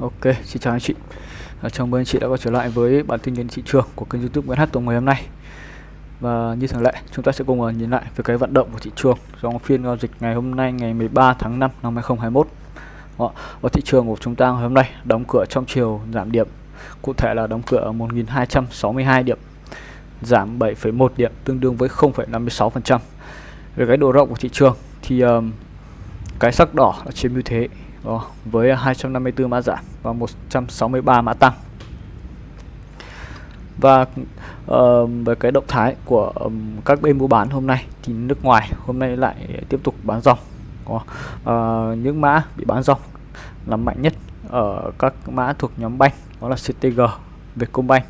Ok, xin chào anh chị. À, chào mừng anh chị đã quay trở lại với bản tin nhìn thị trường của kênh YouTube Nguyễn Hát Tùng ngày hôm nay. Và như thường lệ, chúng ta sẽ cùng ờ, nhìn lại về cái vận động của thị trường trong phiên giao dịch ngày hôm nay ngày 13 tháng 5 năm 2021. Đó, và thị trường của chúng ta ngày hôm nay đóng cửa trong chiều giảm điểm. Cụ thể là đóng cửa ở 1262 điểm, giảm 7,1 điểm tương đương với 0,56%. Về cái độ rộng của thị trường thì um, cái sắc đỏ chiếm ưu thế đó, với 254 mã giảm và 163 mã tăng. Và ờ, uh, về cái động thái của um, các bên mua bán hôm nay thì nước ngoài hôm nay lại tiếp tục bán dòng có uh, những mã bị bán dòng là mạnh nhất ở các mã thuộc nhóm banh đó là CTG, Vietcombank.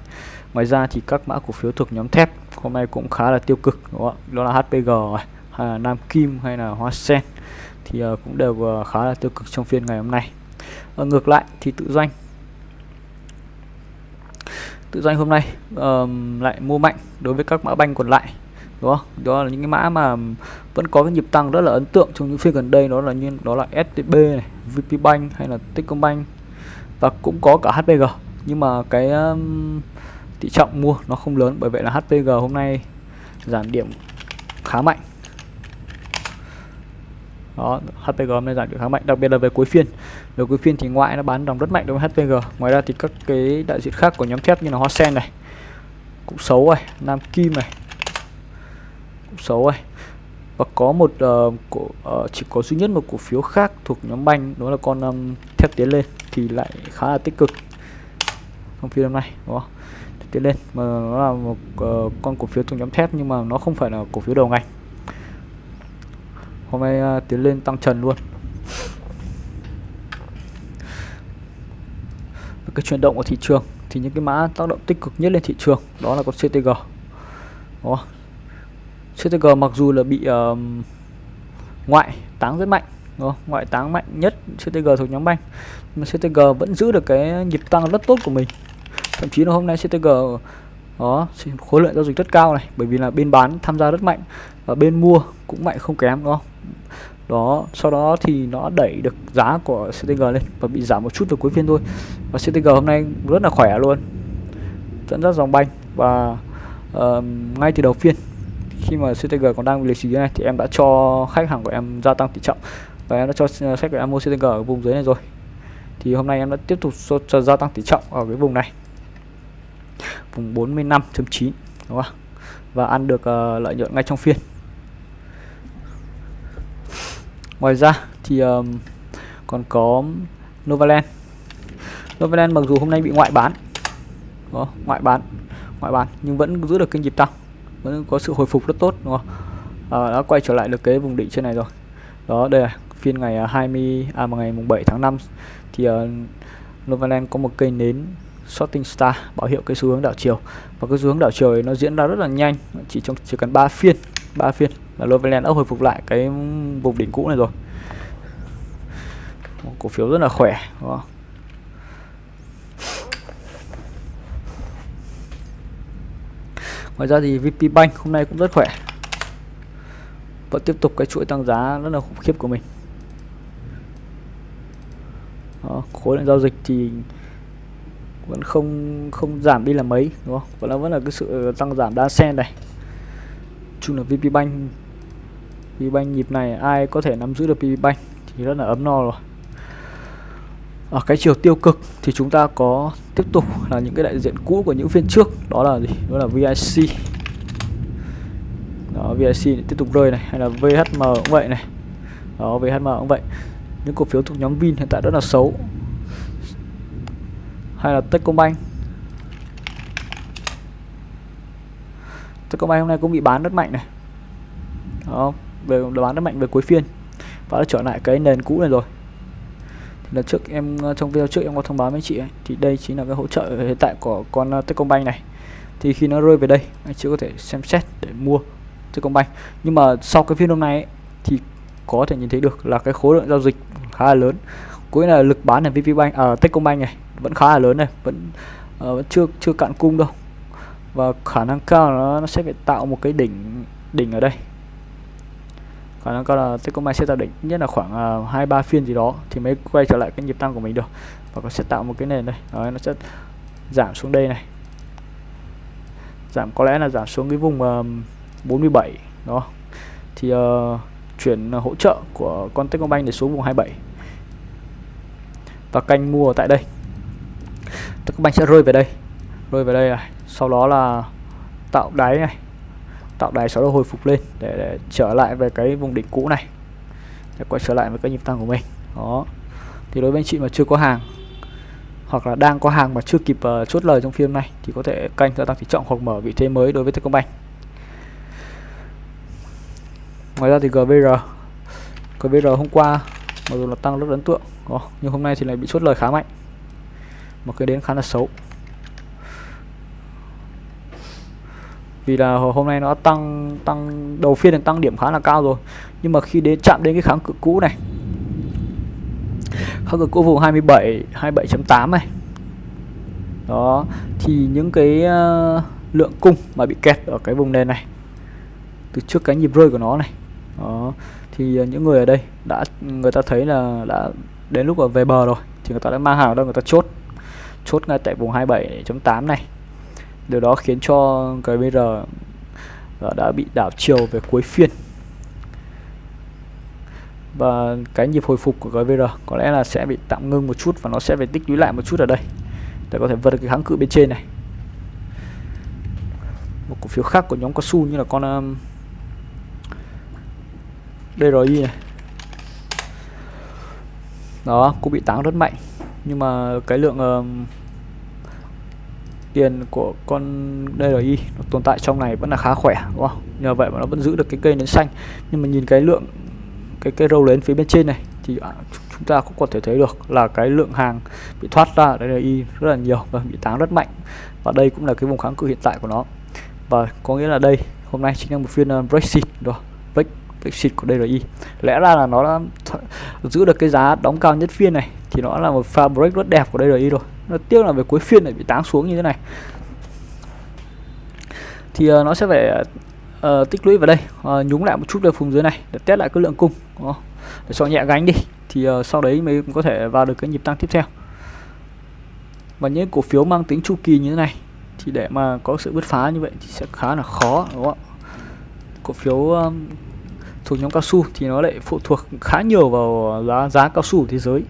Ngoài ra thì các mã cổ phiếu thuộc nhóm thép hôm nay cũng khá là tiêu cực đó, đó là HPG hay là Nam Kim hay là Hoa Sen thì uh, cũng đều uh, khá là tiêu cực trong phiên ngày hôm nay. Uh, ngược lại thì tự doanh. Tự doanh hôm nay um, lại mua mạnh đối với các mã banh còn lại đúng không? Đó là những cái mã mà vẫn có cái nhịp tăng rất là ấn tượng trong những phiên gần đây đó là như đó là STB này VP Bank hay là Techcombank. Và cũng có cả HPG nhưng mà cái um, tỷ trọng mua nó không lớn bởi vậy là HPG hôm nay giảm điểm khá mạnh đó HPG hôm nay giảm được khá mạnh đặc biệt là về cuối phiên. Về cuối phiên thì ngoại nó bán dòng rất mạnh đối với HPG ngoài ra thì các cái đại diện khác của nhóm thép như là Hoa Sen này cũng xấu rồi Nam Kim này cũng xấu rồi và có một uh, cổ, uh, chỉ có duy nhất một cổ phiếu khác thuộc nhóm banh đó là con um, thép tiến lên thì lại khá là tích cực trong phiên hôm nay đúng không? Tiến lên mà nó là một uh, con cổ phiếu thuộc nhóm thép nhưng mà nó không phải là cổ phiếu đầu ngành hôm nay uh, tiến lên tăng trần luôn. Cái chuyển động của thị trường thì những cái mã tác động tích cực nhất lên thị trường đó là con CTG đó. CTG mặc dù là bị uh, ngoại táng rất mạnh đó. ngoại táng mạnh nhất CTG thuộc nhóm banh. Mà CTG vẫn giữ được cái nhịp tăng rất tốt của mình. Thậm chí là hôm nay CTG đó khối lượng giao dịch rất cao này bởi vì là bên bán tham gia rất mạnh. Và bên mua cũng mạnh không kém đúng không? Đó sau đó thì nó đẩy được giá của CTG lên và bị giảm một chút vào cuối phiên thôi. Và CTG hôm nay rất là khỏe luôn dẫn dắt dòng banh. Và uh, ngay từ đầu phiên khi mà CTG còn đang lì xì này thì em đã cho khách hàng của em gia tăng tỷ trọng. Và em đã cho ờ, khách của em mua CTG ở vùng dưới này rồi. Thì hôm nay em đã tiếp tục cho, cho gia tăng tỷ trọng ở cái vùng này. Vùng 45.9 đúng không và ăn được uh, lợi nhuận ngay trong phiên ngoài ra thì um, còn có Novaland. Novaland mặc dù hôm nay bị ngoại bán đó, ngoại bán ngoại bán nhưng vẫn giữ được kênh nhịp tăng vẫn có sự hồi phục rất tốt đúng không? À, đã quay trở lại được cái vùng đỉnh trên này rồi. Đó đây là phiên ngày 20 à, à ngày mùng 7 tháng 5 thì uh, Novaland có một cây nến shorting star báo hiệu cái xu hướng đảo chiều. Và cái xu hướng đảo chiều ấy nó diễn ra rất là nhanh chỉ trong chỉ cần 3 phiên 3 phiên là Loveland đã hồi phục lại cái vùng đỉnh cũ này rồi một cổ phiếu rất là khỏe đúng không? Ngoài ra thì VP Bank hôm nay cũng rất khỏe Vẫn tiếp tục cái chuỗi tăng giá rất là khủng khiếp của mình Đó, Khối lượng giao dịch thì vẫn không không giảm đi là mấy đúng không? Vẫn là vẫn là cái sự tăng giảm đa sen này. Chung là VP Bank PB Bank nhịp này ai có thể nắm giữ được PB Bank thì rất là ấm no rồi. Ở cái chiều tiêu cực thì chúng ta có tiếp tục là những cái đại diện cũ của những phiên trước, đó là gì? Đó là VIC. Đó VIC tiếp tục rơi này hay là VHM cũng vậy này. Đó VHM cũng vậy. Những cổ phiếu thuộc nhóm Vin hiện tại rất là xấu hay là Techcombank Techcombank hôm nay cũng bị bán rất mạnh này đó về bán rất mạnh về cuối phiên. Và đã trở lại cái nền cũ này rồi. Thì lần trước em ờ, trong video trước em có thông báo với anh chị ấy, thì đây chính là cái hỗ trợ hiện tại của con ờ, Techcombank này. Thì khi nó rơi về đây anh chị có thể xem xét để mua Techcombank. Nhưng mà sau cái phiên hôm nay ấy, thì có thể nhìn thấy được là cái khối lượng giao dịch khá là lớn. Cuối là lực bán ở VPBank ở à, Techcombank này vẫn khá là lớn này vẫn uh, vẫn chưa chưa cạn cung đâu. Và khả năng cao nó, nó sẽ phải tạo một cái đỉnh đỉnh ở đây khả năng cao là Techcombank sẽ tạo đỉnh nhất là khoảng uh, hai ba phiên gì đó thì mới quay trở lại cái nhịp tăng của mình được. Và nó sẽ tạo một cái nền đây. Đấy, nó sẽ giảm xuống đây này. Giảm có lẽ là giảm xuống cái vùng uh, 47 đó thì uh, chuyển hỗ trợ của con Techcombank để xuống vùng 27 và canh mua tại đây. Techcombank sẽ rơi về đây. Rơi về đây này. Sau đó là tạo đáy này tạo đáy sau đó hồi phục lên để, để trở lại về cái vùng đỉnh cũ này. Để quay trở lại với cái nhịp tăng của mình. Đó. Thì đối với anh chị mà chưa có hàng hoặc là đang có hàng mà chưa kịp uh, chốt lời trong phiên này thì có thể canh gia tăng tỷ trọng hoặc mở vị thế mới đối với Techcombank. Ngoài ra thì GVR GVR hôm qua mặc dù là tăng rất ấn tượng đó, nhưng hôm nay thì lại bị chốt lời khá mạnh. Một cái đến khá là xấu. Vì là hôm nay nó tăng tăng đầu phiên thì tăng điểm khá là cao rồi. Nhưng mà khi đến chạm đến cái kháng cự cũ này kháng cự cũ vùng 27 27.8 này. Đó thì những cái uh, lượng cung mà bị kẹt ở cái vùng nền này từ trước cái nhịp rơi của nó này đó thì uh, những người ở đây đã người ta thấy là đã đến lúc ở về bờ rồi thì người ta đã mang hàng đâu người ta chốt chốt ngay tại vùng 27.8 này điều đó khiến cho cái BR ờ, đã bị đảo chiều về cuối phiên. Và cái nhịp hồi phục của GVR có lẽ là sẽ bị tạm ngưng một chút và nó sẽ phải tích lũy lại một chút ở đây để có thể vượt cái kháng cự bên trên này. Một cổ phiếu khác của nhóm cao su như là con um, DRI này. Đó cũng bị táng rất mạnh. Nhưng mà cái lượng um, tiền của con DRI nó tồn tại trong này vẫn là khá khỏe đúng không? Nhờ vậy mà nó vẫn giữ được cái cây nến xanh. Nhưng mà nhìn cái lượng cái cây râu lớn phía bên trên này thì à, chúng ta cũng có thể thấy được là cái lượng hàng bị thoát ra DRI rất là nhiều và bị táng rất mạnh. Và đây cũng là cái vùng kháng cự hiện tại của nó. Và có nghĩa là đây hôm nay chính là một phiên uh, Brexit rồi Brexit của DRI lẽ ra là nó đã giữ được cái giá đóng cao nhất phiên này thì nó là một pha break rất đẹp của DRI rồi nó tiếc là về cuối phiên lại bị táng xuống như thế này. Thì uh, nó sẽ phải uh, tích lũy vào đây uh, nhúng lại một chút về vùng dưới này để test lại cái lượng cung đó. để cho nhẹ gánh đi. Thì uh, sau đấy mới có thể vào được cái nhịp tăng tiếp theo. Và những cổ phiếu mang tính chu kỳ như thế này thì để mà có sự bứt phá như vậy thì sẽ khá là khó đúng không cổ phiếu um, thuộc nhóm cao su thì nó lại phụ thuộc khá nhiều vào giá giá cao su thế giới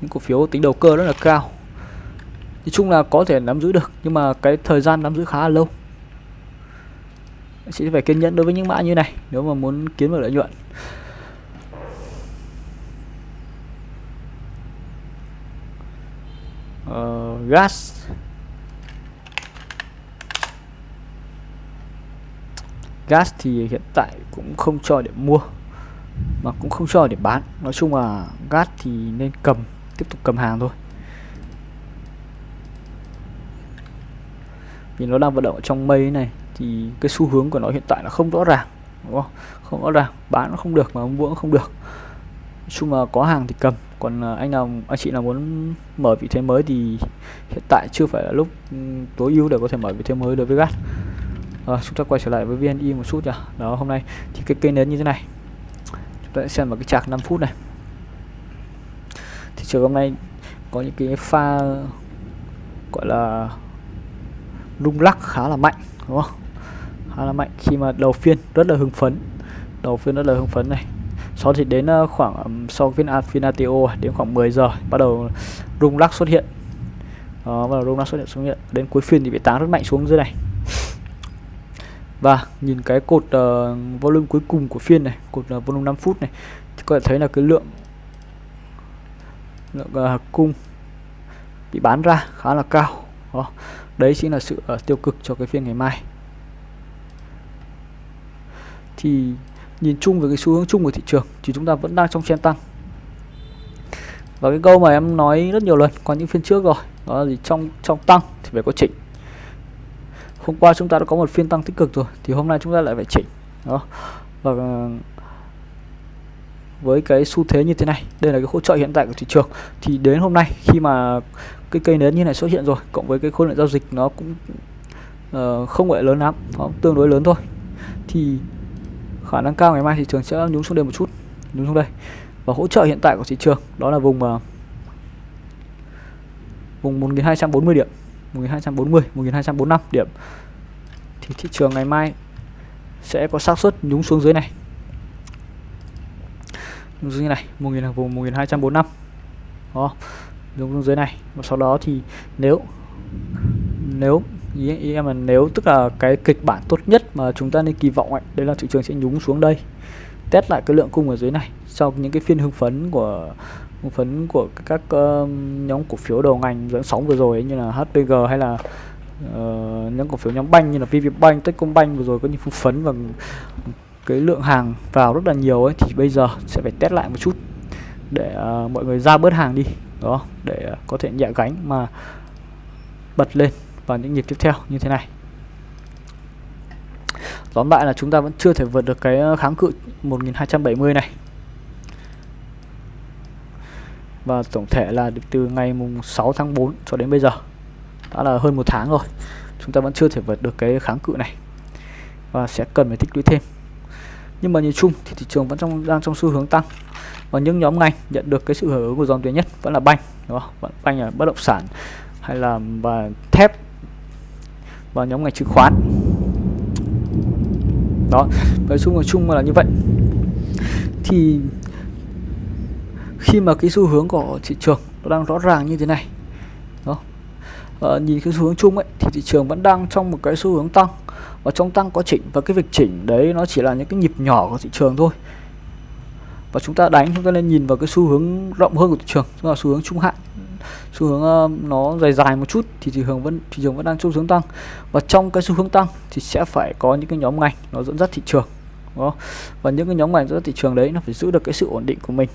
những cổ phiếu tính đầu cơ rất là cao. Nói chung là có thể nắm giữ được nhưng mà cái thời gian nắm giữ khá là lâu. Sẽ phải kiên nhẫn đối với những mã như này nếu mà muốn kiếm được lợi nhuận. Uh, gas. Gas thì hiện tại cũng không cho để mua mà cũng không cho để bán. Nói chung là gas thì nên cầm tiếp tục cầm hàng thôi. Vì nó đang vận động trong mây này thì cái xu hướng của nó hiện tại là không rõ ràng đúng không? Không rõ ràng bán nó không được mà mua cũng không được. Nói chung là có hàng thì cầm. Còn à, anh nào anh chị nào muốn mở vị thế mới thì hiện tại chưa phải là lúc ừ, tối ưu để có thể mở vị thế mới đối với gas à, chúng ta quay trở lại với VNI một chút nhỉ. Đó hôm nay thì cái cây nến như thế này. Chúng ta sẽ xem vào cái chạc 5 phút này thị trường hôm nay có những cái pha gọi là lung lắc khá là mạnh đúng không? Khá là mạnh khi mà đầu phiên rất là hưng phấn đầu phiên rất là hưng phấn này. Sau thì đến ờ, khoảng sau phiên phiên ATO à, đến khoảng 10 giờ bắt đầu rung lắc xuất hiện. Đó, bắt đầu rung lắc xuất hiện xuất hiện. Đến cuối phiên thì bị táng rất mạnh xuống dưới này. Và nhìn cái cột uh, volume cuối cùng của phiên này cột uh, volume 5 phút này thì có thể thấy là cái lượng lượng uh, cung bị bán ra khá là cao. Đó. đấy chính là sự uh, tiêu cực cho cái phiên ngày mai. Thì nhìn chung về cái xu hướng chung của thị trường thì chúng ta vẫn đang trong chen tăng. Và cái câu mà em nói rất nhiều lần qua những phiên trước rồi đó là gì? Trong trong tăng thì phải có chỉnh. Hôm qua chúng ta đã có một phiên tăng tích cực rồi thì hôm nay chúng ta lại phải chỉnh. Đó và với cái xu thế như thế này. Đây là cái hỗ trợ hiện tại của thị trường. Thì đến hôm nay khi mà cái cây nến như này xuất hiện rồi cộng với cái khối lượng giao dịch nó cũng uh, không phải lớn lắm nó tương đối lớn thôi thì khả năng cao ngày mai thị trường sẽ nhún xuống đây một chút nhún xuống đây. Và hỗ trợ hiện tại của thị trường đó là vùng uh, vùng 1240 điểm 1240 1245 điểm. Thì thị trường ngày mai sẽ có xác suất nhúng xuống dưới này dưới này 1000 vùng 1245 đó nhúng xuống dưới này. Và sau đó thì nếu nếu ý, ý em là nếu tức là cái kịch bản tốt nhất mà chúng ta nên kỳ vọng ấy, đấy là thị trường sẽ nhúng xuống đây. Test lại cái lượng cung ở dưới này sau những cái phiên hưng phấn của hưng phấn của các uh, nhóm cổ phiếu đầu ngành dẫn sóng vừa rồi ấy, như là HPG hay là ờ, uh, những cổ phiếu nhóm banh như là VPBank, Techcombank vừa rồi có những hưng phấn và cái lượng hàng vào rất là nhiều ấy thì bây giờ sẽ phải test lại một chút để uh, mọi người ra bớt hàng đi đó để uh, có thể nhẹ gánh mà bật lên vào những nhịp tiếp theo như thế này. Tóm lại là chúng ta vẫn chưa thể vượt được cái ờ, kháng cự 1270 này. Và tổng thể là từ ngày mùng 6 tháng 4 cho đến bây giờ đã là hơn một tháng rồi chúng ta vẫn chưa thể vượt được cái kháng cự này. Và sẽ cần phải tích lũy thêm nhưng mà nhìn chung thì thị trường vẫn trong đang trong xu hướng tăng. Và những nhóm ngành nhận được cái sự hưởng ứng của dòng tiền nhất vẫn là banh đúng không? vẫn banh là bất động sản hay là và thép và nhóm ngành chứng khoán. Đó nói chung nói chung là như vậy. Thì khi mà cái xu hướng của thị trường nó đang rõ ràng như thế này đó à, ờ, nhìn cái xu hướng chung ấy thì thị trường vẫn đang trong một cái xu hướng tăng và trong tăng có chỉnh và cái việc chỉnh đấy nó chỉ là những cái nhịp nhỏ của thị trường thôi. Và chúng ta đánh chúng ta nên nhìn vào cái xu hướng rộng hơn của thị trường tức là xu hướng trung hạn. Xu hướng uh, nó dài dài một chút thì thị trường vẫn thị trường vẫn đang xu hướng tăng. Và trong cái xu hướng tăng thì sẽ phải có những cái nhóm ngành nó dẫn dắt thị trường đó và những cái nhóm ngành dẫn dắt thị trường đấy nó phải giữ được cái sự ổn định của mình.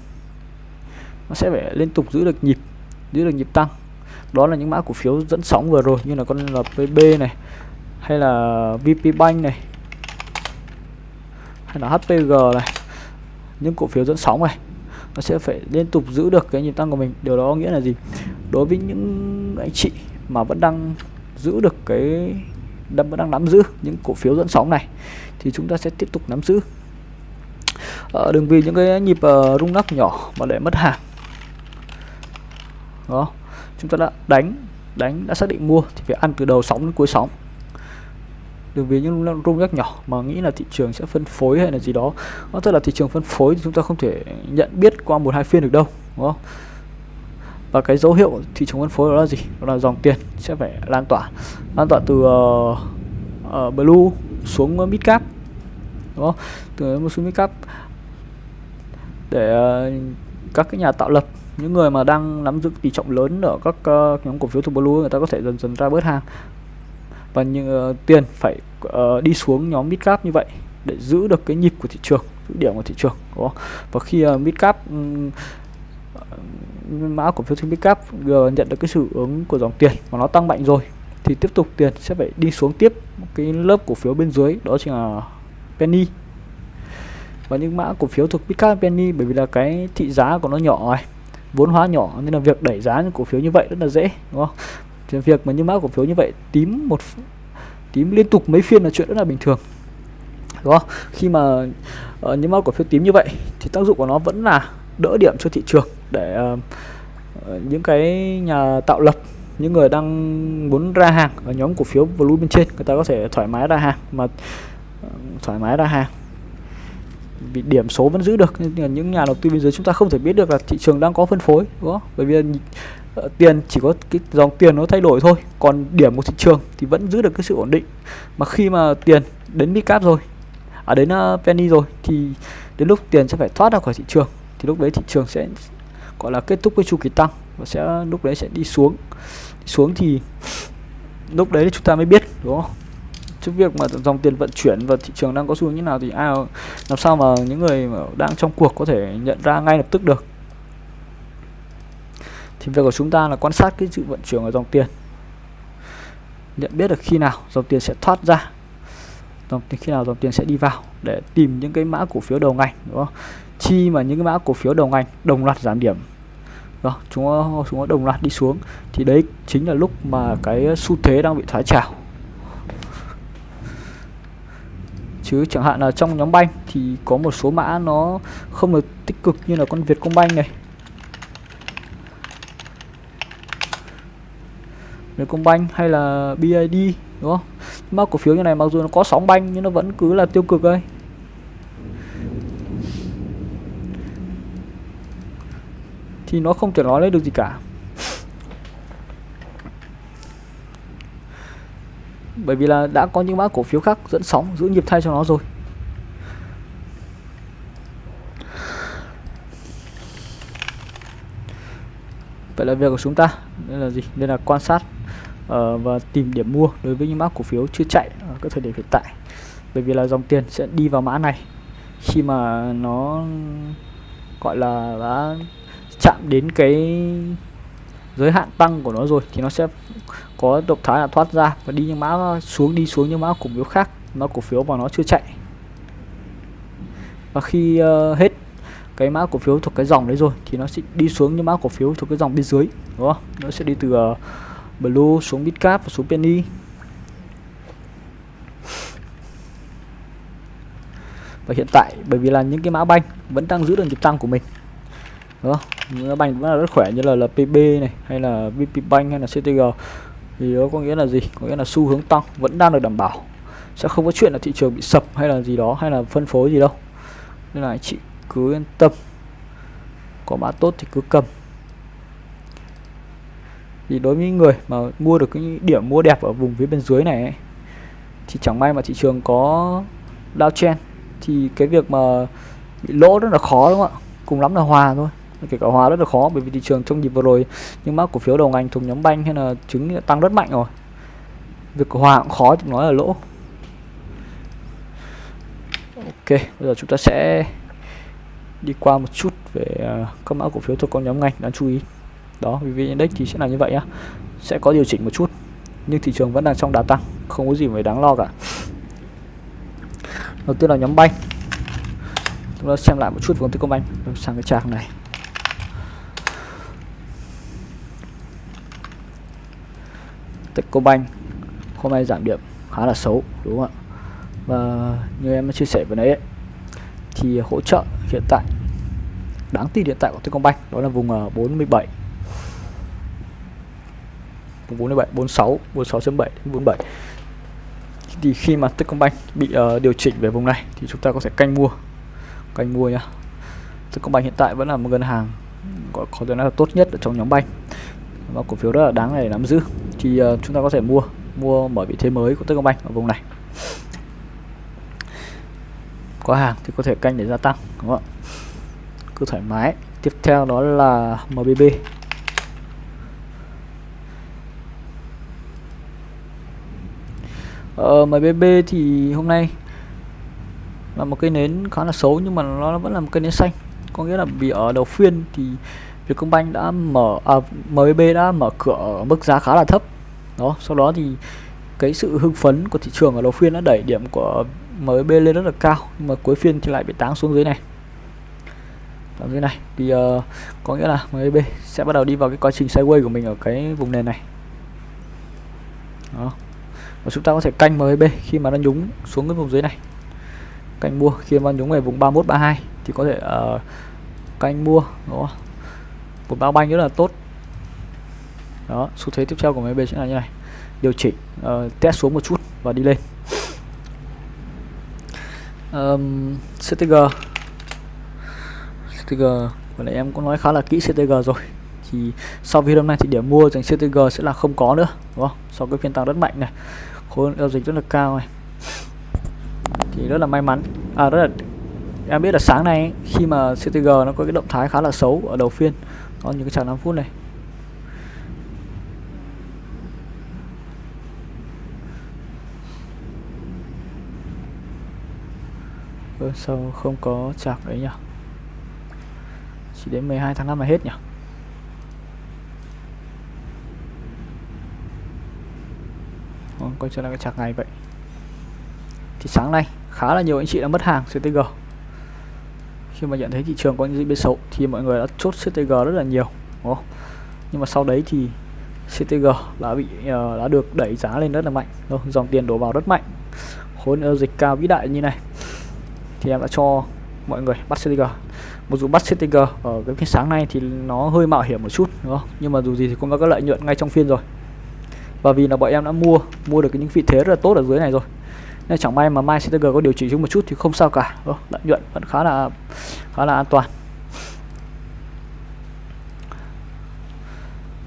Nó sẽ phải liên tục giữ được nhịp giữ được nhịp tăng. Đó là những mã cổ phiếu dẫn sóng vừa rồi như là con LPB này hay là VP Bank này. Hay là HPG này. Những cổ phiếu dẫn sóng này. Nó sẽ phải liên tục giữ được cái nhịp tăng của mình. Điều đó nghĩa là gì? Đối với những anh chị mà vẫn đang giữ được cái vẫn đang nắm giữ những cổ phiếu dẫn sóng này thì chúng ta sẽ tiếp tục nắm giữ. À, đừng vì những cái nhịp uh, rung lắc nhỏ mà để mất hàng. Đó. Chúng ta đã đánh đánh đã xác định mua thì phải ăn từ đầu sóng đến cuối sóng đừng vì những rung rất nhỏ mà nghĩ là thị trường sẽ phân phối hay là gì đó nó tức là thị trường phân phối thì chúng ta không thể nhận biết qua một hai phiên được đâu đúng không? Và cái dấu hiệu thị trường phân phối đó là gì? Đó là dòng tiền sẽ phải lan tỏa lan tỏa từ uh, uh, blue xuống mid cap đúng không? Từ một xuống mid cap để uh, các cái nhà tạo lập những người mà đang nắm giữ tỷ trọng lớn ở các uh, nhóm cổ phiếu thuộc blue người ta có thể dần dần ra bớt hàng. Vâng, và như uh, ờ, tiền phải uh, đi xuống nhóm mid cap như vậy để giữ được cái nhịp của thị trường giữ điểm của thị trường đúng không? và khi ờ, uh, mid cap um, mã cổ phiếu mid cap nhận được cái sự ứng của dòng tiền mà nó tăng mạnh rồi thì tiếp tục tiền sẽ phải đi xuống tiếp cái lớp cổ phiếu bên dưới đó chính là penny và những mã cổ phiếu thuộc midcap penny bởi vì là cái thị giá của nó nhỏ này vốn hóa nhỏ nên là việc đẩy giá những cổ phiếu như vậy rất là dễ đúng không thì việc mà những mã cổ phiếu như vậy tím một tím liên tục mấy phiên là chuyện rất là bình thường. Đúng không? Khi mà uh, những mã cổ phiếu tím như vậy thì tác dụng của nó vẫn là đỡ điểm cho thị trường để uh, những cái nhà tạo lập những người đang muốn ra hàng ở nhóm cổ phiếu blue bên trên người ta có thể thoải mái ra hàng mà ờ, thoải mái ra hàng. Vì điểm số vẫn giữ được nhưng những nhà đầu tư bên dưới chúng ta không thể biết được là thị trường đang có phân phối đúng không? Bởi vì Ờ, tiền chỉ có cái dòng tiền nó thay đổi thôi. Còn điểm của thị trường thì vẫn giữ được cái sự ổn định. Mà khi mà tiền đến mid cap rồi à đến uh, penny rồi thì đến lúc tiền sẽ phải thoát ra khỏi thị trường thì lúc đấy thị trường sẽ gọi là kết thúc cái chu kỳ tăng và sẽ lúc đấy sẽ đi xuống. Đi xuống thì lúc đấy chúng ta mới biết đúng không? Trước việc mà dòng tiền vận chuyển và thị trường đang có xu hướng như nào thì ai làm sao mà những người mà đang trong cuộc có thể nhận ra ngay lập tức được thì việc của chúng ta là quan sát cái sự vận chuyển của dòng tiền. Nhận biết được khi nào dòng tiền sẽ thoát ra, dòng tiền khi nào dòng tiền sẽ đi vào để tìm những cái mã cổ phiếu đầu ngành, đúng không? Chi mà những cái mã cổ phiếu đầu ngành đồng loạt giảm điểm đó chúng nó chúng nó đồng loạt đi xuống, thì đấy chính là lúc mà cái xu thế đang bị thoái trào. Chứ chẳng hạn là trong nhóm banh thì có một số mã nó không được tích cực như là con Vietcombank này. Vietcombank hay là BID đúng không? Mã cổ phiếu như này mặc dù nó có sóng banh nhưng nó vẫn cứ là tiêu cực đây thì nó không thể nói lên được gì cả. Bởi vì là đã có những mã cổ phiếu khác dẫn sóng, giữ nhịp thay cho nó rồi. Vậy là việc của chúng ta. Đây là gì? Đây là quan sát uh, và tìm điểm mua đối với những mã cổ phiếu chưa chạy ở các thời điểm hiện tại. Bởi vì là dòng tiền sẽ đi vào mã này. Khi mà nó gọi là đã chạm đến cái giới hạn tăng của nó rồi thì nó sẽ có động thái là thoát ra và đi những mã xuống đi xuống những mã cổ phiếu khác mã cổ phiếu mà nó chưa chạy. Và khi uh, hết cái mã cổ phiếu thuộc cái dòng đấy rồi thì nó sẽ đi xuống những mã cổ phiếu thuộc cái dòng bên dưới đúng không? Nó sẽ đi từ uh, blue xuống bitcap và xuống penny. Và hiện tại bởi vì là những cái mã banh vẫn đang giữ được nhịp tăng của mình. Đúng không những banh vẫn là rất khỏe như là, lpb này hay là VP Bank hay là CTG thì đó có nghĩa là gì? Có nghĩa là xu hướng tăng vẫn đang được đảm bảo. Sẽ không có chuyện là thị trường bị sập hay là gì đó hay là phân phối gì đâu. Nên là chị cứ yên tâm. Có mã tốt thì cứ cầm thì đối với người mà mua được cái điểm mua đẹp ở vùng phía bên dưới này ấy, thì chẳng may mà thị trường có downtrend thì cái việc mà bị lỗ rất là khó đúng không ạ? Cùng lắm là hòa thôi. Kể cả hòa rất là khó bởi vì thị trường trong nhịp vừa rồi nhưng mã cổ phiếu đầu ngành thuộc nhóm banh hay là chứng tăng rất mạnh rồi. Việc hòa cũng khó thì nói là lỗ. Ok bây giờ chúng ta sẽ đi qua một chút về à, các mã cổ phiếu thuộc con nhóm ngành đáng chú ý đó vì index thì sẽ là như vậy nhá sẽ có điều chỉnh một chút nhưng thị trường vẫn đang trong đà tăng không có gì phải đáng lo cả. Đầu tiên là nhóm banh chúng ta xem lại một chút về công ty công banh. Sang cái trang này. Techcombank hôm nay giảm điểm khá là xấu đúng không ạ? Và như em đã chia sẻ vừa nãy ấy, thì hỗ trợ hiện tại đáng tin hiện tại của Techcombank đó là vùng ờ, 47 47 46 46.7 47 thì khi mà Techcombank bị uh, điều chỉnh về vùng này thì chúng ta có thể canh mua canh mua nhá. Techcombank hiện tại vẫn là một ngân hàng có, có thể nói là tốt nhất ở trong nhóm banh và cổ phiếu rất là đáng để nắm giữ. Thì uh, chúng ta có thể mua mua mở vị thế mới của Techcombank ở vùng này. Có hàng thì có thể canh để gia tăng đúng không ạ? Cứ thoải mái. Tiếp theo đó là MBB ờ, MBB thì hôm nay là một cây nến khá là xấu nhưng mà nó vẫn là một cây nến xanh. Có nghĩa là vì ở đầu phiên thì Vietcombank đã mở à, MBB đã mở cửa ở mức giá khá là thấp. Đó sau đó thì cái sự hưng phấn của thị trường ở đầu phiên đã đẩy điểm của MBB lên rất là cao nhưng mà cuối phiên thì lại bị táng xuống dưới này. Ở dưới này. Thì uh, có nghĩa là MBB sẽ bắt đầu đi vào cái quá trình sideways của mình ở cái vùng nền này và chúng ta có thể canh MB khi mà nó nhúng xuống cái vùng dưới này. Canh mua khi mà nhúng về vùng 31 32 thì có thể uh, canh mua đúng không một bao banh rất là tốt. Đó xu thế tiếp theo của MB sẽ là như này. Điều chỉnh uh, test xuống một chút và đi lên. Um, CTG CTG vừa nãy em cũng nói khá là kỹ CTG rồi. Thì sau video hôm nay thì điểm mua dành CTG sẽ là không có nữa đúng không? Sau cái phiên tăng rất mạnh này khối giao dịch rất là cao này. Thì rất là may mắn. À rất là em biết là sáng nay khi mà CTG nó có cái động thái khá là xấu ở đầu phiên có những cái chặng 5 phút này. Ừ, sao không có chạc đấy nhỉ? Chỉ đến 12 tháng 5 là hết nhỉ? Quay trở lại cái chạc ngày vậy. Thì sáng nay khá là nhiều anh chị đã mất hàng CTG khi mà nhận thấy thị trường có những diễn biến xấu thì mọi người đã chốt CTG rất là nhiều đúng không? nhưng mà sau đấy thì CTG đã bị uh, đã được đẩy giá lên rất là mạnh đúng dòng tiền đổ vào rất mạnh. Khối lượng giao dịch cao vĩ đại như này. Thì em đã cho mọi người bắt CTG một dù bắt CTG ở cái phiên sáng nay thì nó hơi mạo hiểm một chút đúng không? Nhưng mà dù gì thì cũng có lợi nhuận ngay trong phiên rồi và vì là bọn em đã mua mua được những vị thế rất là tốt ở dưới này rồi. Nên chẳng may mà mai CTG có điều chỉnh xuống một chút thì không sao cả. Lợi nhuận vẫn khá là khá là an toàn.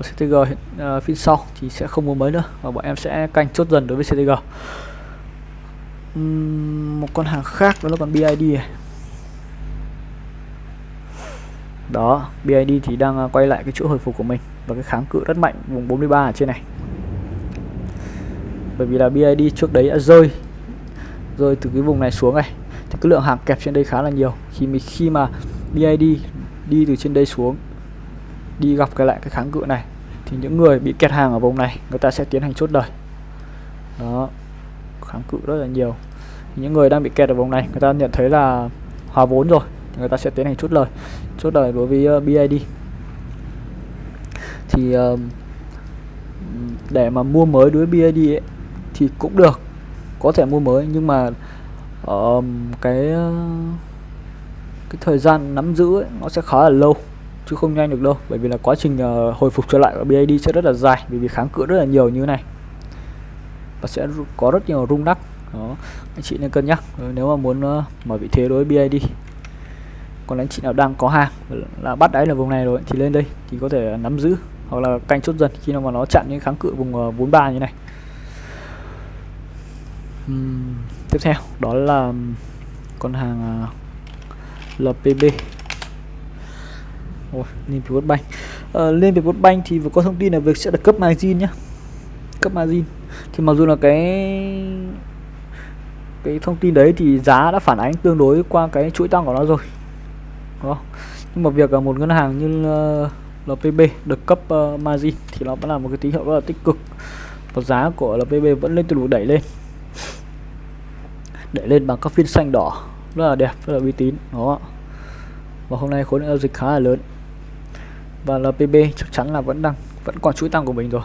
CTG hiện uh, phiên sau thì sẽ không mua mới nữa và bọn em sẽ canh chốt dần đối với CTG uhm, một con hàng khác đó là con BID này. Đó BID thì đang ờ, quay lại cái chỗ hồi phục của mình và cái kháng cự rất mạnh vùng 43 ở trên này bởi vì là BID trước đấy đã rơi rơi từ cái vùng này xuống này. Thì cái lượng hàng kẹp trên đây khá là nhiều. Khi mình khi mà BID đi từ trên đây xuống đi gặp cái lại cái kháng cự này thì những người bị kẹt hàng ở vùng này người ta sẽ tiến hành chốt đời đó kháng cự rất là nhiều. Những người đang bị kẹt ở vùng này người ta nhận thấy là hòa vốn rồi người ta sẽ tiến hành chốt lời. Chốt lời đối với ờ, uh, BID thì uh, để mà mua mới đối với BID ấy, thì cũng được có thể mua mới. Nhưng mà uh, cái cái thời gian nắm giữ ấy, nó sẽ khá là lâu chứ không nhanh được đâu. Bởi vì là quá trình uh, hồi phục trở lại của BID sẽ rất là dài vì vì kháng cự rất là nhiều như thế này. Và sẽ có rất nhiều rung đắc đó anh chị nên cân nhắc. Ờ, nếu mà muốn uh, mở vị thế đối với BID còn anh chị nào đang có hàng là bắt đáy là vùng này rồi thì lên đây thì có thể nắm giữ hoặc là canh chốt dần khi nào mà nó chặn những kháng cự vùng ờ, uh, 43 như này uhm, tiếp theo đó là con hàng à, uh, LPB Ôi, Liên Việt Bank ờ, Liên Việt Bank thì vừa có thông tin là việc sẽ được cấp margin nhé, cấp margin. Thì mặc dù là cái cái thông tin đấy thì giá đã phản ánh tương đối qua cái chuỗi tăng của nó rồi. Đó. nhưng mà việc là một ngân hàng như ờ, uh, LPB được cấp uh, margin thì nó vẫn là một cái tín hiệu rất là tích cực. Và giá của LPB vẫn lên từ đủ đẩy lên để lên bằng các phiên xanh đỏ. Rất là đẹp, rất là uy tín đó và hôm nay khối lượng giao dịch khá là lớn. Và LPB chắc chắn là vẫn đang, vẫn còn chuỗi tăng của mình rồi.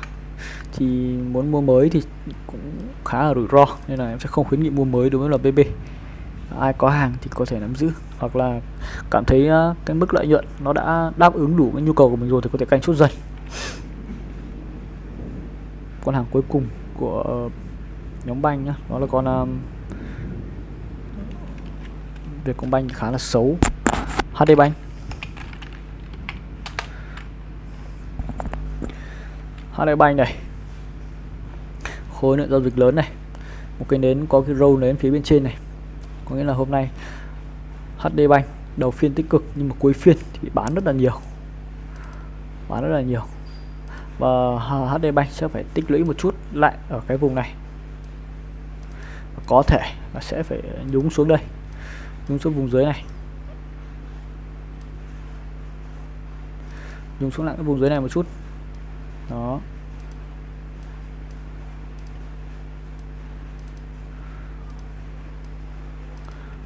Thì muốn mua mới thì cũng khá là rủi ro, nên là em sẽ không khuyến nghị mua mới đối với LPB ai có hàng thì có thể nắm giữ, hoặc là cảm thấy à, cái mức lợi nhuận nó đã đáp ứng đủ cái nhu cầu của mình rồi thì có thể canh chút dần. Con hàng cuối cùng của nhóm banh nhá đó là con à, Vietcombank khá là xấu. HD Bank. HD Bank này. Khối lượng giao dịch lớn này. Một cái nến có cái râu nến phía bên trên này. Có nghĩa là hôm nay HD Bank đầu phiên tích cực nhưng mà cuối phiên thì bị bán rất là nhiều. Bán rất là nhiều. Và HD Bank sẽ phải tích lũy một chút lại ở cái vùng này. Có thể là sẽ phải nhúng xuống đây nhúng xuống vùng dưới này. Nhúng xuống lại cái vùng dưới này một chút. Đó.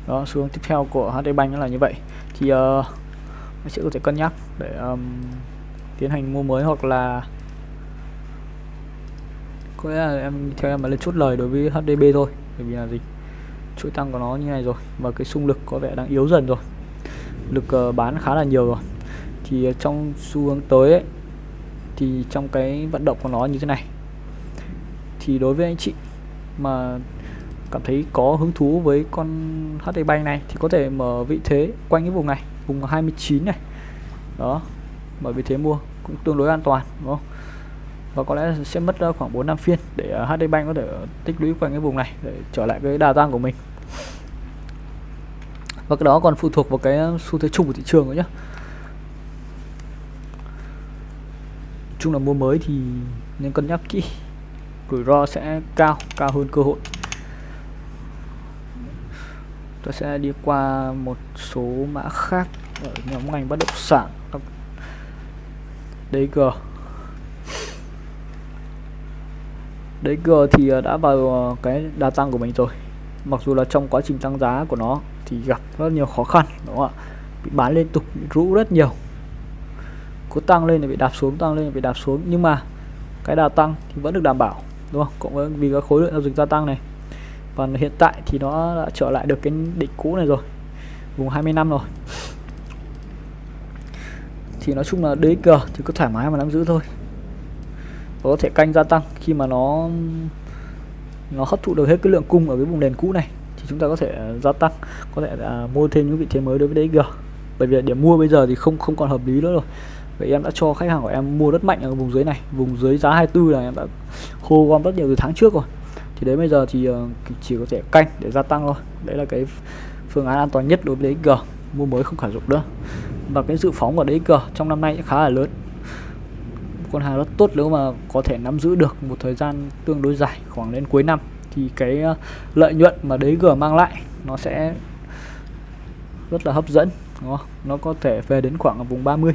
Đó xuống tiếp theo của HD Bank là như vậy. Thì ờ, uh, sẽ có thể cân nhắc để um, tiến hành mua mới hoặc là có lẽ là em theo em mà lên chốt lời đối với HDB thôi bởi vì là gì chuỗi tăng của nó như này rồi. Và cái xung lực có vẻ đang yếu dần rồi. Lực uh, bán khá là nhiều rồi. Thì uh, trong xu hướng tới ấy, thì trong cái vận động của nó như thế này. Thì đối với anh chị mà cảm thấy có hứng thú với con HD Bank này thì có thể mở vị thế quanh cái vùng này vùng 29 này. Đó mở vị thế mua cũng tương đối an toàn đúng không? Và có lẽ sẽ mất ờ, khoảng 4 năm phiên để ờ, HD Bank có thể ờ, tích lũy quanh cái vùng này để trở lại cái đà tăng của mình. Và cái đó còn phụ thuộc vào cái xu thế chung của thị trường nữa nhé chung là mua mới thì nên cân nhắc kỹ. Rủi ro sẽ cao cao hơn cơ hội. Tôi sẽ đi qua một số mã khác ở nhóm ngành bất động sản. DG DG thì ờ, đã vào ờ, cái đà tăng của mình rồi. Mặc dù là trong quá trình tăng giá của nó thì gặp rất nhiều khó khăn, đúng không ạ? Bị bán liên tục, bị rũ rất nhiều. Cứ tăng lên thì bị đạp xuống, tăng lên thì bị đạp xuống. Nhưng mà cái đà tăng thì vẫn được đảm bảo, đúng không? Cộng với vì cái khối lượng giao dịch gia tăng này. Và hiện tại thì nó đã trở lại được cái đỉnh cũ này rồi, vùng 20 năm rồi. Thì nói chung là DXG thì cứ thoải mái mà nắm giữ thôi có thể canh gia tăng. Khi mà nó nó hấp thụ được hết cái lượng cung ở cái vùng nền cũ này, thì chúng ta có thể à, gia tăng, có thể là mua thêm những vị thế mới đối với DXG bởi vì điểm mua bây giờ thì không không còn hợp lý nữa rồi. Vậy em đã cho khách hàng của em mua rất mạnh ở vùng dưới này, vùng dưới giá 24 là em đã hô gom rất nhiều từ tháng trước rồi. Thì đấy bây giờ ờ, thì chỉ có thể canh để gia tăng thôi. Đấy là cái phương án an toàn nhất đối với DXG mua mới không khả dụng nữa. Và cái dự phóng của DXG trong năm nay khá là lớn con hàng rất tốt nếu mà có thể nắm giữ được một thời gian tương đối dài, khoảng đến cuối năm, thì cái ờ, lợi nhuận mà đấy DXG mang lại nó sẽ rất là hấp dẫn, đúng không? nó có thể về đến khoảng ở vùng 30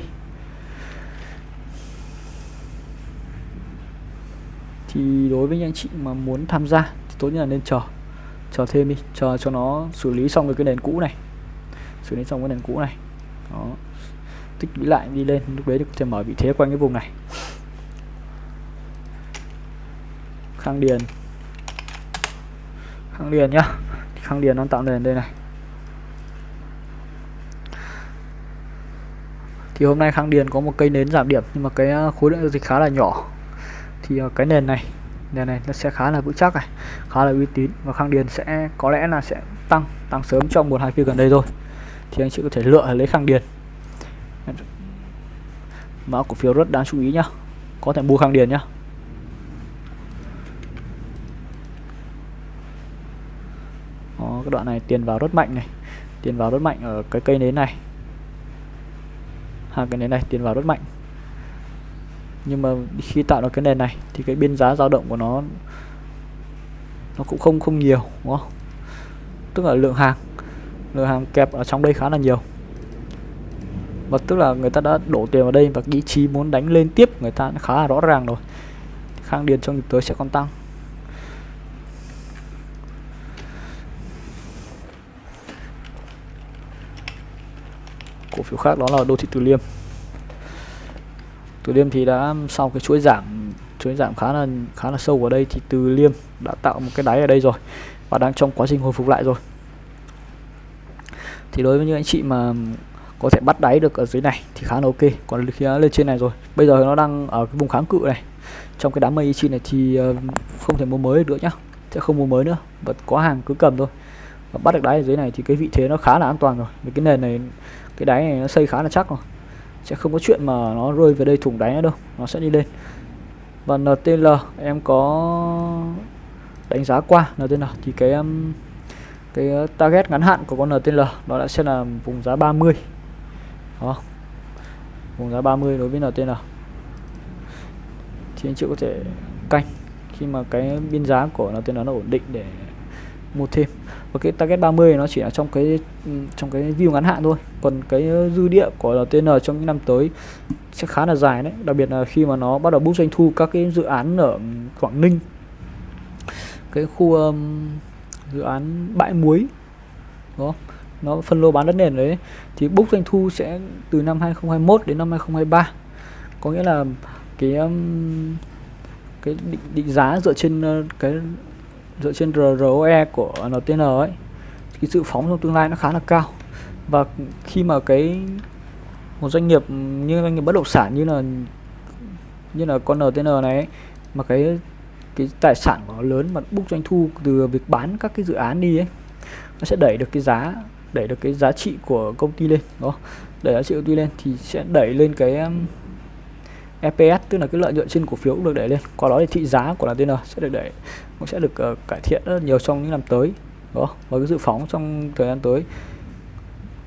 thì đối với những anh chị mà muốn tham gia thì tốt nhất là nên chờ chờ thêm đi, chờ cho nó xử lý xong cái nền cũ này. Xử lý xong cái nền cũ này. Đó. Tích lũy lại đi lên, lúc đấy thì có thể mở vị thế quanh cái vùng này. Khang điền. Khang điền nhá. Khang điền nó tạo nền đây này. Thì hôm nay khang điền có một cây nến giảm điểm, nhưng mà cái à, khối lượng giao dịch khá là nhỏ. Thì à, cái nền này nền này nó sẽ khá là vững chắc này, khá là uy tín. Và khang điền sẽ, có lẽ là sẽ tăng tăng sớm trong một hai phiên gần đây thôi. Thì anh chị có thể lựa lấy khang điền. Mã cổ phiếu rất đáng chú ý nhá. Có thể mua khang điền nhá. Cái đoạn này, tiền vào rất mạnh này, tiền vào rất mạnh ở cái cây nến này. Hai cái nến này tiền vào rất mạnh. Nhưng mà khi tạo ra cái nền này thì cái biên giá dao động của nó nó cũng không không nhiều, đúng không? Tức là lượng hàng lượng hàng kẹp ở trong đây khá là nhiều. Và tức là người ta đã đổ tiền vào đây và ý chí muốn đánh lên tiếp người ta khá là rõ ràng rồi. Khang điền trong nhịp tới sẽ còn tăng. Cổ phiếu khác, đó là đô thị từ liêm. Từ liêm thì đã, sau cái chuỗi giảm chuỗi giảm khá là khá là sâu ở đây thì từ liêm đã tạo một cái đáy ở đây rồi và đang trong quá trình hồi phục lại rồi. Thì đối với những anh chị mà có thể bắt đáy được ở dưới này thì khá là ok, còn khi nó lên trên này rồi. Bây giờ nó đang ở cái vùng kháng cự này. Trong cái đám mây chi này thì ờ, không thể mua mới được nữa nhá, sẽ không mua mới nữa và có hàng cứ cầm thôi. Và bắt được đáy ở dưới này thì cái vị thế nó khá là an toàn rồi. Vì cái nền này cái đáy này nó xây khá là chắc rồi. Sẽ không có chuyện mà nó rơi về đây thủng đáy nữa đâu. Nó sẽ đi lên. Và NTL em có đánh giá qua NTL thì cái um, cái target ngắn hạn của con NTL nó đã sẽ là vùng giá 30 đó. Vùng giá 30 đối với NTL thì anh chị có thể canh khi mà cái biên giá của NTL nó ổn định để mua thêm và cái target 30 nó chỉ là trong cái trong cái view ngắn hạn thôi. Còn cái dư địa của LTN trong những năm tới sẽ khá là dài đấy. Đặc biệt là khi mà nó bắt đầu boost doanh thu các cái dự án ở Quảng Ninh. Cái khu um, dự án bãi muối đó nó phân lô bán đất nền đấy. Thì boost doanh thu sẽ từ năm 2021 đến năm 2023 có nghĩa là cái um, cái định, định giá dựa trên uh, cái dựa trên ROE của NTN ấy cái dự phóng trong tương lai nó khá là cao. Và khi mà cái một doanh nghiệp như doanh nghiệp bất động sản như là như là con NTN này ấy, mà cái cái tài sản của nó lớn mà bút doanh thu từ việc bán các cái dự án đi ấy nó sẽ đẩy được cái giá đẩy được cái giá trị của công ty lên đó đẩy giá trị công ty lên thì sẽ đẩy lên cái um, EPS tức là cái lợi nhuận trên cổ phiếu cũng được đẩy lên. Qua đó thì thị giá của LTN sẽ được đẩy cũng sẽ được uh, cải thiện rất nhiều trong những năm tới đó và cái dự phóng trong thời gian tới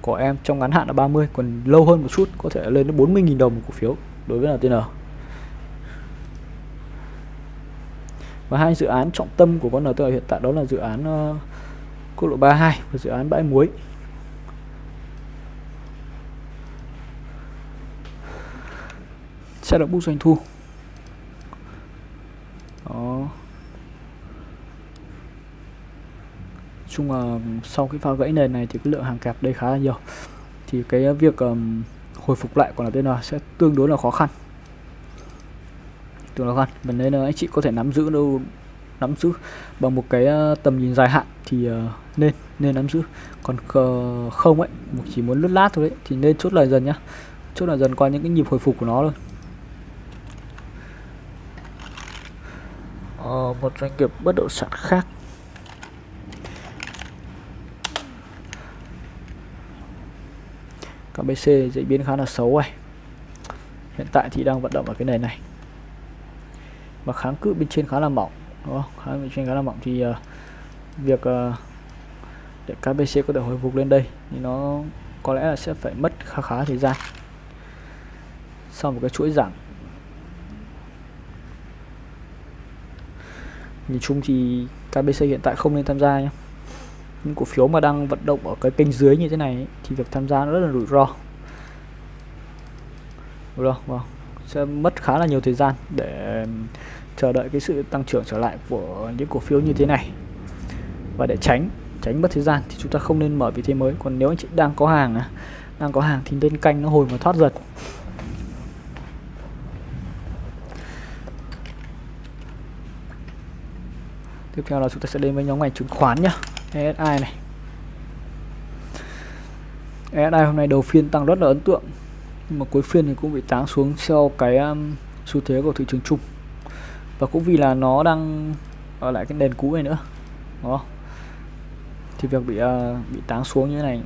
của em trong ngắn hạn là 30 còn lâu hơn một chút có thể lên đến 40.000 đồng một cổ phiếu đối với LTN và hai dự án trọng tâm của con LTN hiện tại đó là dự án uh, quốc lộ 32 và dự án bãi muối. Sẽ được boost doanh thu. Đó. Chung là sau cái pha gãy nền này thì cái lượng hàng kẹp đây khá là nhiều. Thì cái việc um, hồi phục lại của là sẽ tương đối là khó khăn. Tương đối khó khăn. Và nên ờ, anh chị có thể nắm giữ đâu nắm giữ bằng một cái ờ, tầm nhìn dài hạn thì uh, nên nên nắm giữ. Còn uh, không ấy chỉ muốn lướt lát thôi đấy thì nên chốt lời dần nhá. Chốt lời dần qua những cái nhịp hồi phục của nó thôi. Một doanh nghiệp bất động sản khác. KBC diễn biến khá là xấu này hiện tại thì đang vận động ở cái này này. Và kháng cự bên trên khá là mỏng đúng không? Kháng cự bên trên khá là mỏng thì uh, việc uh, để KBC có thể hồi phục lên đây thì nó có lẽ là sẽ phải mất khá khá thời gian. Sau một cái chuỗi giảm nhìn chung thì KBC hiện tại không nên tham gia nhé những cổ phiếu mà đang vận động ở cái kênh dưới như thế này thì việc tham gia nó rất là rủi ro. Rủi ro vâng. Sẽ mất khá là nhiều thời gian để chờ đợi cái sự tăng trưởng trở lại của những cổ phiếu như thế này. Và để tránh tránh mất thời gian thì chúng ta không nên mở vị thế mới. Còn nếu anh chị đang có hàng đang có hàng thì nên canh nó hồi mà thoát dần. Tiếp theo là chúng ta sẽ đến với nhóm ngành chứng khoán nhá. ESI này. ESI hôm nay đầu phiên tăng rất là ấn tượng nhưng mà cuối phiên thì cũng bị táng xuống theo cái um, xu thế của thị trường chung. Và cũng vì là nó đang ở lại cái nền cũ này nữa đó thì việc bị uh, bị táng xuống như thế này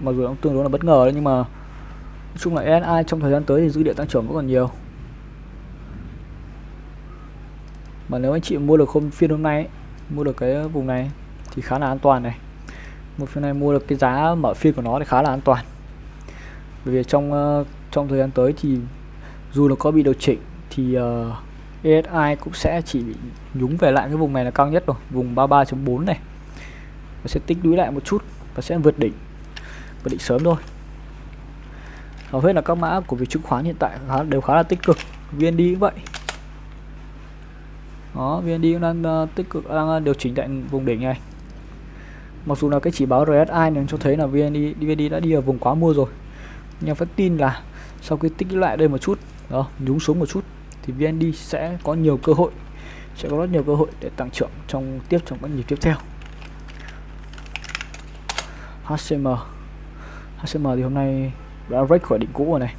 mặc dù cũng tương đối là bất ngờ đấy nhưng mà nói chung là ESI trong thời gian tới thì dữ liệu tăng trưởng vẫn còn nhiều. Mà nếu anh chị mua được hôm phiên hôm nay ấy, mua được cái ờ, vùng này thì khá là an toàn này. Một phiên này mua được cái giá mở phiên của nó thì khá là an toàn. Bởi vì trong ờ, trong thời gian tới thì dù nó có bị điều chỉnh thì ờ, uh, ESI cũng sẽ chỉ bị nhúng về lại cái vùng này là cao nhất rồi vùng 33.4 này. Và sẽ tích lũy lại một chút và sẽ vượt đỉnh vượt đỉnh sớm thôi. Hầu hết là các mã của việc chứng khoán hiện tại khá, đều khá là tích cực. VND cũng vậy đó VND cũng đang uh, tích cực đang ờ, điều chỉnh tại vùng đỉnh này. Mặc dù là cái chỉ báo RSI này cho thấy là VND, VND đã đi ở vùng quá mua rồi. Nhưng phải tin là sau khi tích lại đây một chút đó nhúng xuống một chút thì VND sẽ có nhiều cơ hội sẽ có rất nhiều cơ hội để tăng trưởng trong tiếp trong các nhịp tiếp theo. HCM HCM thì hôm nay đã break khỏi đỉnh cũ rồi này.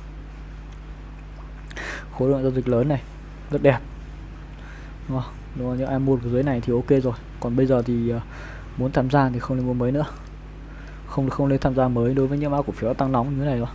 Khối lượng giao dịch lớn này rất đẹp. Vâng, đúng không? Đúng không? những ai mua ở dưới này thì ok rồi còn bây giờ thì ờ, muốn tham gia thì không nên mua mới nữa không không nên tham gia mới đối với những mã cổ phiếu tăng nóng như thế này rồi